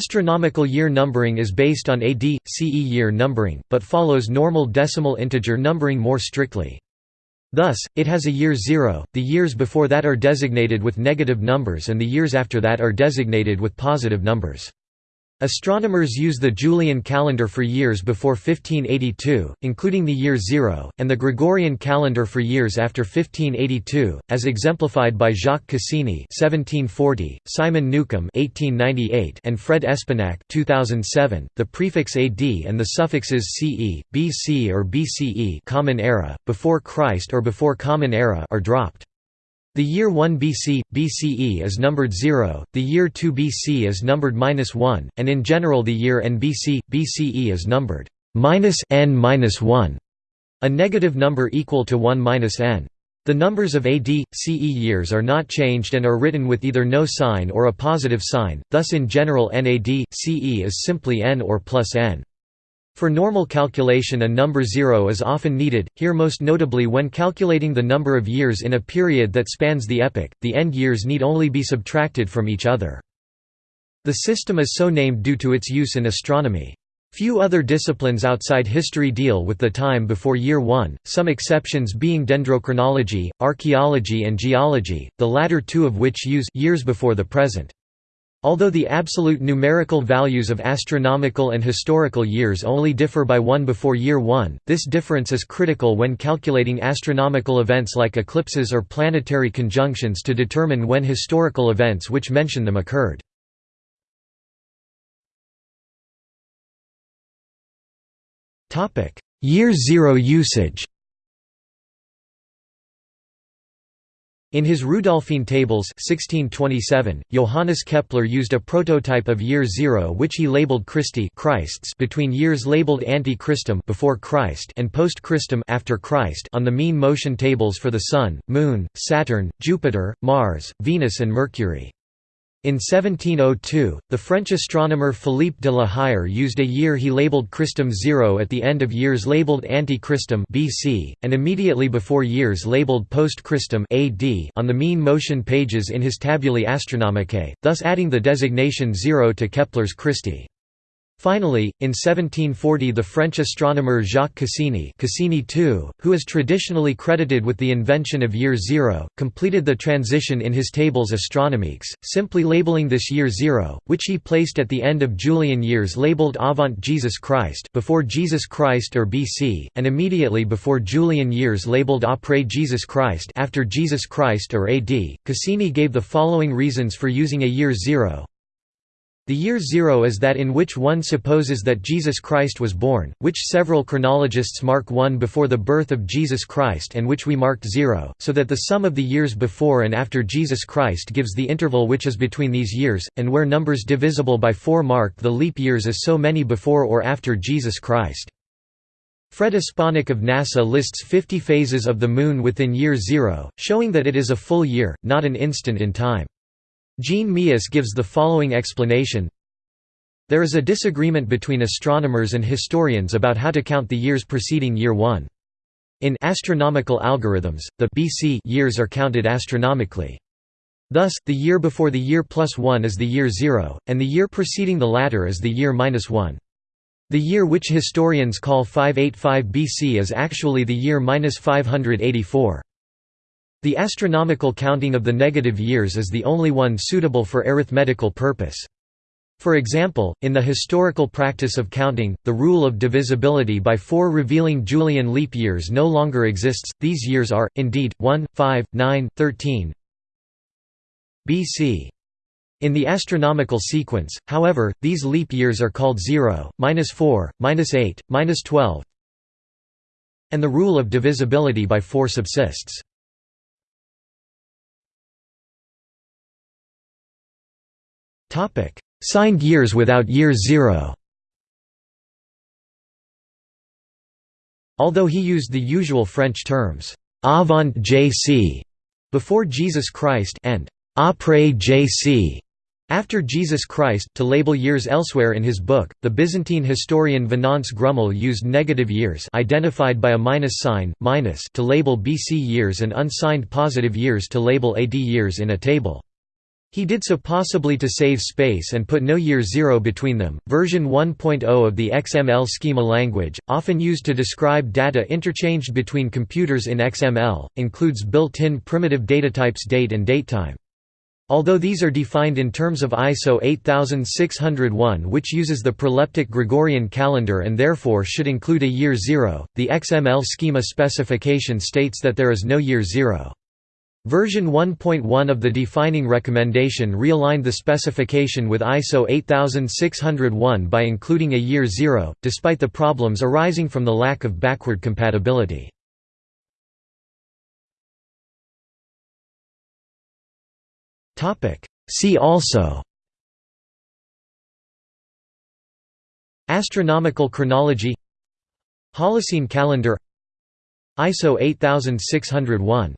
Astronomical year numbering is based on AD, CE year numbering, but follows normal decimal integer numbering more strictly. Thus, it has a year zero, the years before that are designated with negative numbers and the years after that are designated with positive numbers. Astronomers use the Julian calendar for years before 1582, including the year zero, and the Gregorian calendar for years after 1582, as exemplified by Jacques Cassini (1740), Simon Newcomb (1898), and Fred Espenak (2007). The prefix AD and the suffixes CE, BC or BCE (Common Era), before Christ or before Common Era, are dropped. The year 1 BC, BCE is numbered 0, the year 2 BC is numbered -1, and in general the year n BC, BCE is numbered -n-1, a negative number equal to 1-n. The numbers of AD, CE years are not changed and are written with either no sign or a positive sign, thus in general NAD, CE is simply n or plus n. For normal calculation a number zero is often needed, here most notably when calculating the number of years in a period that spans the epoch, the end years need only be subtracted from each other. The system is so named due to its use in astronomy. Few other disciplines outside history deal with the time before year 1, some exceptions being dendrochronology, archaeology and geology, the latter two of which use years before the present. Although the absolute numerical values of astronomical and historical years only differ by one before year 1, this difference is critical when calculating astronomical events like eclipses or planetary conjunctions to determine when historical events which mention them occurred. Year zero usage In his Rudolphine Tables 1627, Johannes Kepler used a prototype of year zero which he labeled Christi Christ's between years labeled ante Christum before Christ and post Christum after Christ on the mean motion tables for the Sun, Moon, Saturn, Jupiter, Mars, Venus and Mercury. In 1702, the French astronomer Philippe de la Hire used a year he labeled Christum zero at the end of years labeled Ante Christum BC, and immediately before years labeled Post Christum AD on the mean motion pages in his Tabulae Astronomicae, thus adding the designation zero to Kepler's Christi. Finally, in 1740 the French astronomer Jacques Cassini Cassini II, who is traditionally credited with the invention of year zero, completed the transition in his tables Astronomiques, simply labeling this year zero, which he placed at the end of Julian years labeled Avant Jesus Christ before Jesus Christ or BC, and immediately before Julian years labeled Après Jesus Christ after Jesus Christ or AD. Cassini gave the following reasons for using a year zero. The year zero is that in which one supposes that Jesus Christ was born, which several chronologists mark one before the birth of Jesus Christ and which we marked zero, so that the sum of the years before and after Jesus Christ gives the interval which is between these years, and where numbers divisible by four mark the leap years as so many before or after Jesus Christ. Fred Espenak of NASA lists 50 phases of the Moon within year zero, showing that it is a full year, not an instant in time. Jean Meeus gives the following explanation There is a disagreement between astronomers and historians about how to count the years preceding year 1. In astronomical algorithms, the BC years are counted astronomically. Thus, the year before the year plus 1 is the year 0, and the year preceding the latter is the year minus 1. The year which historians call 585 BC is actually the year minus 584. The astronomical counting of the negative years is the only one suitable for arithmetical purpose. For example, in the historical practice of counting, the rule of divisibility by four revealing Julian leap years no longer exists, these years are, indeed, 1, 5, 9, 13 BC. In the astronomical sequence, however, these leap years are called 0, minus 4, minus 8, minus 12 and the rule of divisibility by 4 subsists. Signed years without year zero. Although he used the usual French terms avant JC before Jesus Christ and après JC after Jesus Christ to label years elsewhere in his book, the Byzantine historian Venance Grumel used negative years identified by a minus sign, minus to label BC years and unsigned positive years to label AD years in a table. He did so possibly to save space and put no year zero between them. Version 1.0 of the XML schema language, often used to describe data interchanged between computers in XML, includes built-in primitive datatypes date and datetime. Although these are defined in terms of ISO 8601 which uses the proleptic Gregorian calendar and therefore should include a year zero, the XML schema specification states that there is no year zero. Version 1.1 of the defining recommendation realigned the specification with ISO 8601 by including a year zero, despite the problems arising from the lack of backward compatibility. See also Astronomical chronology Holocene calendar ISO 8601